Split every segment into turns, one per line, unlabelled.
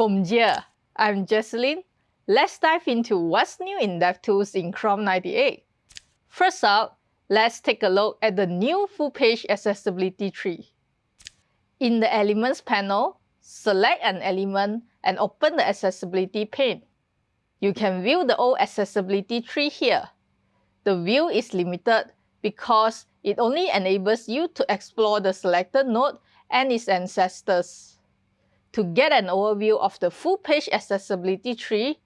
Bonjour, I'm Jecelyn. Let's dive into what's new in DevTools in Chrome 98. First up, let's take a look at the new full page accessibility tree. In the Elements panel, select an element and open the accessibility pane. You can view the old accessibility tree here. The view is limited because it only enables you to explore the selected node and its ancestors. To get an overview of the full page accessibility tree,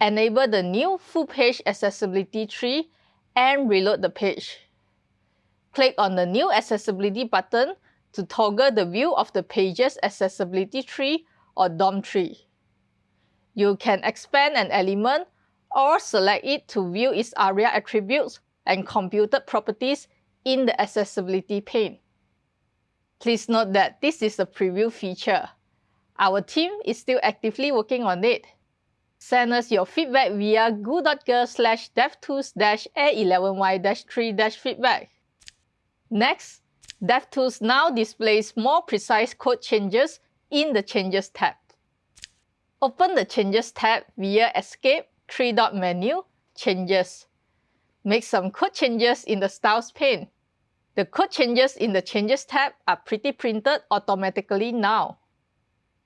enable the new full page accessibility tree and reload the page. Click on the new accessibility button to toggle the view of the page's accessibility tree or DOM tree. You can expand an element or select it to view its ARIA attributes and computed properties in the accessibility pane. Please note that this is a preview feature. Our team is still actively working on it. Send us your feedback via goo.gl slash devtools-a11y-3-feedback. Next, DevTools now displays more precise code changes in the Changes tab. Open the Changes tab via Escape, three-dot menu, Changes. Make some code changes in the Styles pane. The code changes in the Changes tab are pretty printed automatically now.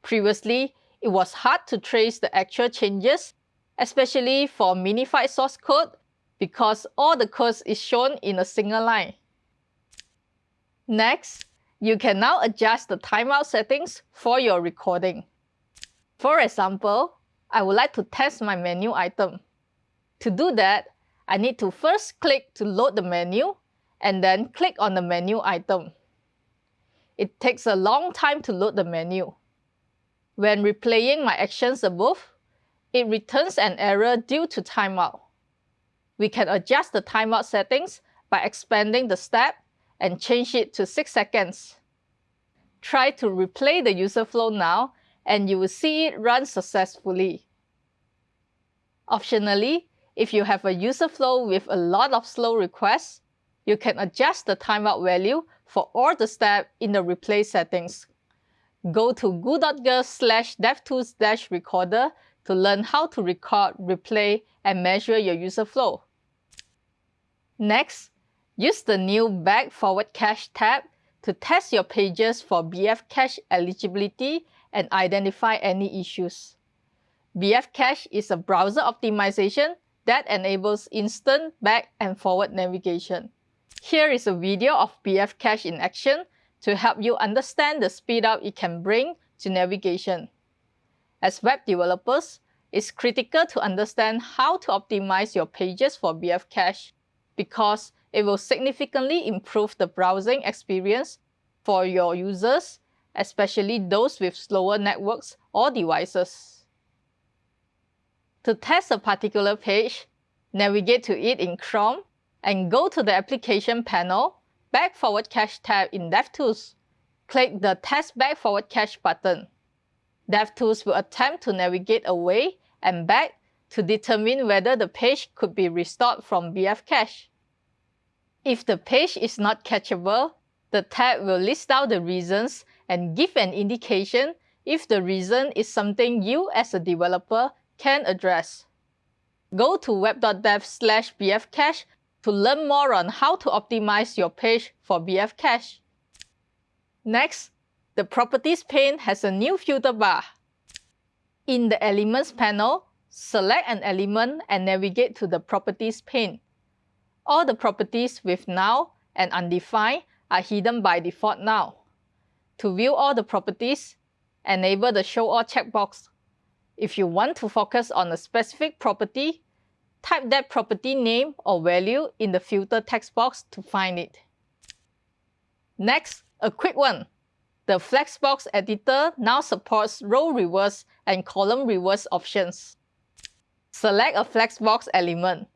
Previously, it was hard to trace the actual changes, especially for minified source code, because all the code is shown in a single line. Next, you can now adjust the timeout settings for your recording. For example, I would like to test my menu item. To do that, I need to first click to load the menu and then click on the menu item. It takes a long time to load the menu. When replaying my actions above, it returns an error due to timeout. We can adjust the timeout settings by expanding the step and change it to 6 seconds. Try to replay the user flow now and you will see it run successfully. Optionally, if you have a user flow with a lot of slow requests, you can adjust the timeout value for all the steps in the replay settings. Go to goo.gl slash devtools recorder to learn how to record, replay, and measure your user flow. Next, use the new Back Forward Cache tab to test your pages for BF cache eligibility and identify any issues. BF cache is a browser optimization that enables instant back and forward navigation. Here is a video of BF cache in action to help you understand the speed up it can bring to navigation. As web developers, it's critical to understand how to optimize your pages for BF cache because it will significantly improve the browsing experience for your users, especially those with slower networks or devices. To test a particular page, navigate to it in Chrome and go to the Application panel, Back Forward Cache tab in DevTools. Click the Test Back Forward Cache button. DevTools will attempt to navigate away and back to determine whether the page could be restored from BF cache. If the page is not cacheable, the tab will list out the reasons and give an indication if the reason is something you as a developer can address. Go to web.dev slash bfcache to learn more on how to optimize your page for BF cache. Next, the Properties pane has a new filter bar. In the Elements panel, select an element and navigate to the Properties pane. All the properties with null and undefined are hidden by default now. To view all the properties, enable the Show All checkbox if you want to focus on a specific property, type that property name or value in the filter text box to find it. Next, a quick one. The Flexbox editor now supports row reverse and column reverse options. Select a Flexbox element.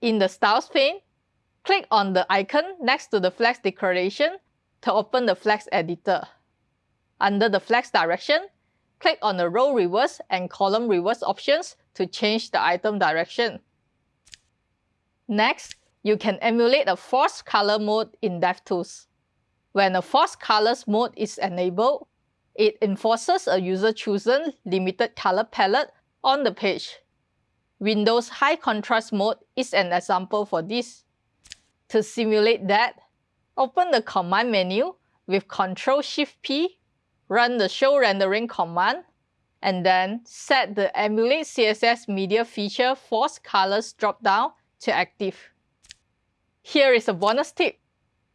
In the Styles pane, click on the icon next to the Flex declaration to open the Flex editor. Under the Flex direction, click on the row reverse and column reverse options to change the item direction. Next, you can emulate a forced color mode in DevTools. When a forced colors mode is enabled, It enforces a user-chosen limited color palette on the page. Windows High Contrast Mode is an example for this. To simulate that, open the Command menu with Ctrl-Shift-P, run the Show Rendering command, and then set the Emulate CSS Media Feature Force Colors dropdown to active. Here is a bonus tip.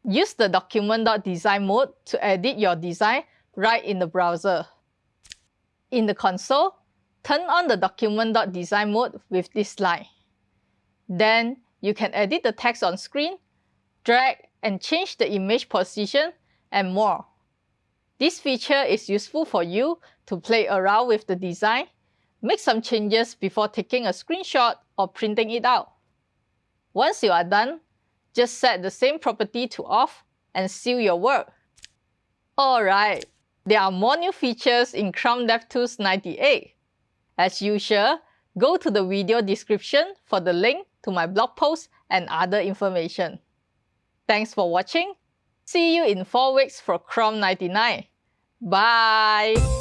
Use the document.design mode to edit your design right in the browser. In the console, turn on the document.design mode with this line. Then you can edit the text on screen, drag and change the image position, and more. This feature is useful for you to play around with the design, make some changes before taking a screenshot or printing it out. Once you are done, just set the same property to off and seal your work. Alright, there are more new features in Chrome DevTools 98. As usual, go to the video description for the link to my blog post and other information. Thanks for watching. See you in 4 weeks for Chrome 99. Bye!